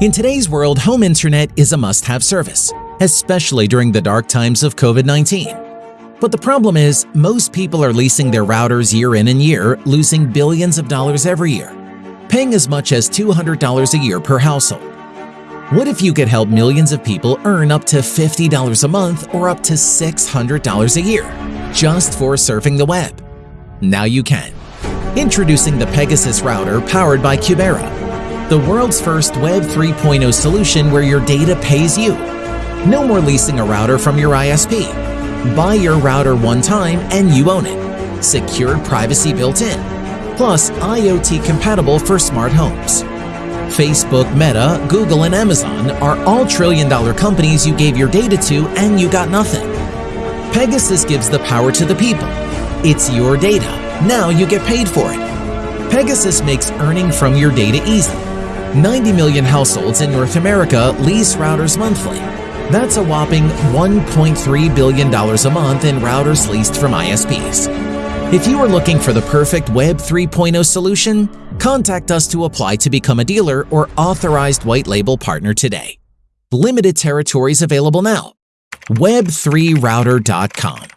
In today's world, home internet is a must-have service, especially during the dark times of COVID-19. But the problem is, most people are leasing their routers year in and year, losing billions of dollars every year, paying as much as $200 a year per household. What if you could help millions of people earn up to $50 a month or up to $600 a year just for surfing the web? Now you can. Introducing the Pegasus router powered by Qubera, the world's first Web 3.0 solution where your data pays you. No more leasing a router from your ISP. Buy your router one time and you own it. Secured privacy built in. Plus IoT compatible for smart homes. Facebook, Meta, Google, and Amazon are all trillion dollar companies you gave your data to and you got nothing. Pegasus gives the power to the people. It's your data. Now you get paid for it. Pegasus makes earning from your data easy 90 million households in North America lease routers monthly. That's a whopping $1.3 billion a month in routers leased from ISPs. If you are looking for the perfect Web 3.0 solution, contact us to apply to become a dealer or authorized white label partner today. Limited territories available now. Web3router.com